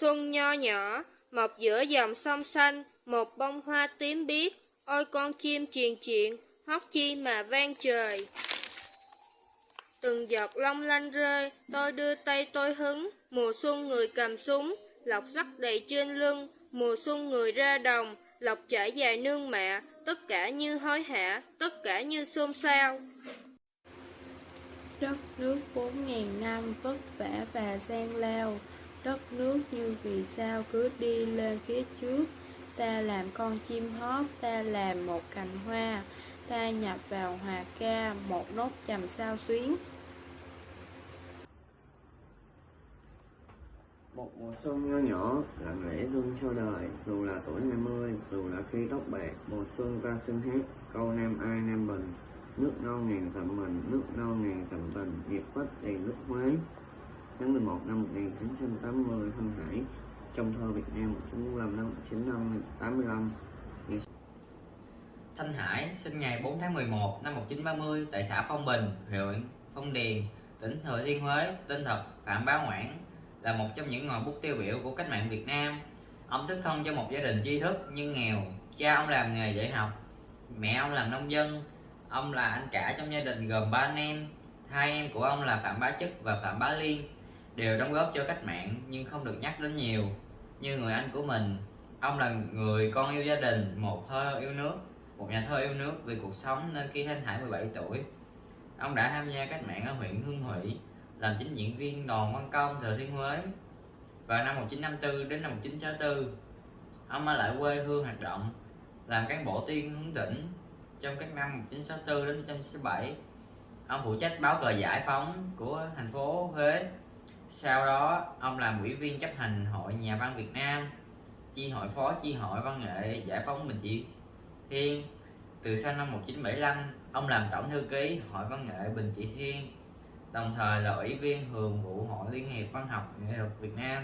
Xuân nho nhỏ, mọc giữa dòng sông xanh, một bông hoa tím biếc, ôi con chim truyền chuyện, hót chi mà vang trời. Từng giọt long lanh rơi, tôi đưa tay tôi hứng, mùa xuân người cầm súng, lọc sắt đầy trên lưng, mùa xuân người ra đồng, lọc trải dài nương mẹ, tất cả như hối hả, tất cả như xôn xao. Đất nước bốn ngàn năm vất vả và gian lao, đất nước như vì sao cứ đi lên phía trước. Ta làm con chim hót, ta làm một cành hoa, ta nhập vào hòa ca, một nốt trầm sao xuyến. Một mùa xuân nho nhỏ, lặng lẽ rung cho đời, dù là tuổi 20, dù là khi tóc bạc, mùa xuân ta xin hát, câu nam ai nam bình, nước non ngàn dặm mình, nước non ngàn dặm tình, nghiệp quách đầy nước mới Tháng 11 năm 1980, Thanh Hải, trong thơ Việt Nam 1945 năm 1985. Thanh Hải sinh ngày 4 tháng 11 năm 1930 tại xã Phong Bình, huyện Phong Điền, tỉnh Thừa Thiên Huế, tên thật Phạm Bá Ngoãn, là một trong những ngòi bút tiêu biểu của cách mạng Việt Nam. Ông xuất thân cho một gia đình tri thức nhưng nghèo, cha ông làm nghề dạy học, mẹ ông làm nông dân, ông là anh cả trong gia đình gồm ba anh em, hai em của ông là Phạm Bá Chức và Phạm Bá Liên, đều đóng góp cho cách mạng nhưng không được nhắc đến nhiều. Như người anh của mình, ông là người con yêu gia đình, một thơ yêu nước, một nhà thơ yêu nước vì cuộc sống nên khi Thanh Hải 17 tuổi, ông đã tham gia cách mạng ở huyện Hương Thủy làm chính diễn viên đoàn văn công thừa thiên huế. Và năm 1954 đến năm 1964 ông ở lại quê hương hoạt động làm cán bộ tiên hướng tỉnh. Trong các năm 1964 đến 1967 ông phụ trách báo cờ giải phóng của thành phố Huế sau đó, ông làm ủy viên chấp hành hội nhà văn Việt Nam, chi hội phó, chi hội văn nghệ giải phóng Bình Trị Thiên. Từ sau năm 1975 ông làm tổng thư ký hội văn nghệ Bình Trị Thiên, đồng thời là ủy viên thường vụ hội liên hiệp văn học nghệ thuật Việt Nam.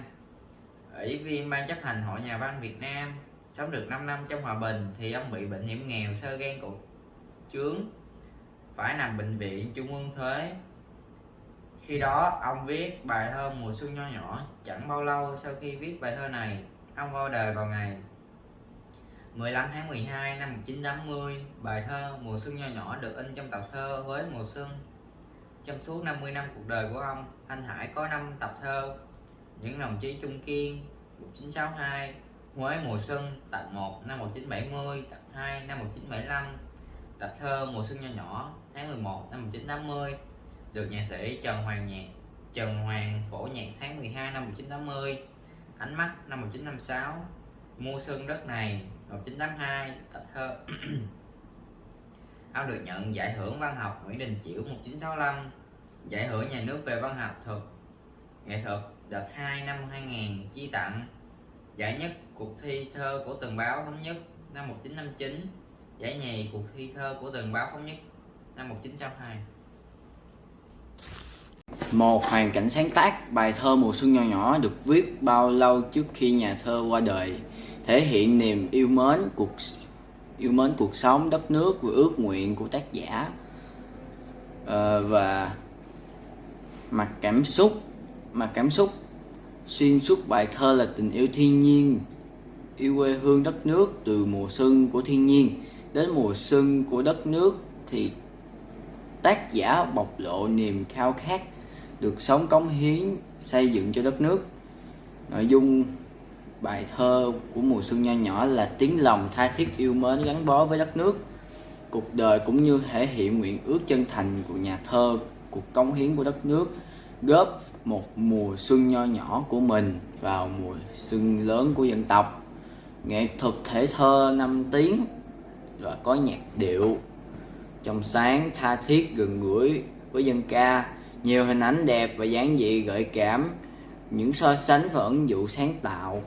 Ủy viên ban chấp hành hội nhà văn Việt Nam, sống được 5 năm trong hòa bình thì ông bị bệnh hiểm nghèo, sơ gan cột trướng, phải nằm bệnh viện trung ương thuế khi đó ông viết bài thơ mùa xuân nho nhỏ chẳng bao lâu sau khi viết bài thơ này ông qua đời vào ngày 15 tháng 12 năm 1980 bài thơ mùa xuân nho nhỏ được in trong tập thơ với mùa xuân. Trong suốt 50 năm cuộc đời của ông, anh Hải có 5 tập thơ Những đồng chí Trung Kiên 1962 Huế mùa xuân tập 1 năm 1970 tập 2 năm 1975 tập thơ mùa xuân nho nhỏ tháng 11 năm 1980 được nhạc sĩ Trần Hoàng Nhạc, Trần Hoàng phổ nhạc tháng 12 năm 1980 ánh mắt năm 1956 mua sân đất này 1982 tập thơ ông được nhận giải thưởng văn học Nguyễn Đình Chiểu 1965 giải thưởng nhà nước về văn học thuật, nghệ thuật đợt 2 năm 2000 chi tặng. Giải nhất cuộc thi thơ của tờ báo thống nhất năm 1959 giải nhì cuộc thi thơ của tờ báo thống nhất năm 1962 một hoàn cảnh sáng tác bài thơ mùa xuân nho nhỏ được viết bao lâu trước khi nhà thơ qua đời thể hiện niềm yêu mến cuộc yêu mến cuộc sống đất nước và ước nguyện của tác giả. À, và mặt cảm xúc mặt cảm xúc xuyên suốt bài thơ là tình yêu thiên nhiên yêu quê hương đất nước từ mùa xuân của thiên nhiên đến mùa xuân của đất nước thì tác giả bộc lộ niềm khao khát được sống cống hiến, xây dựng cho đất nước. Nội dung bài thơ của mùa xuân nho nhỏ là tiếng lòng tha thiết yêu mến gắn bó với đất nước. Cuộc đời cũng như thể hiện nguyện ước chân thành của nhà thơ, cuộc cống hiến của đất nước, góp một mùa xuân nho nhỏ của mình vào mùa xuân lớn của dân tộc. Nghệ thuật thể thơ năm tiếng và có nhạc điệu. Trong sáng tha thiết gần gũi với dân ca nhiều hình ảnh đẹp và dáng dị gợi cảm. Những so sánh và ứng dụng sáng tạo.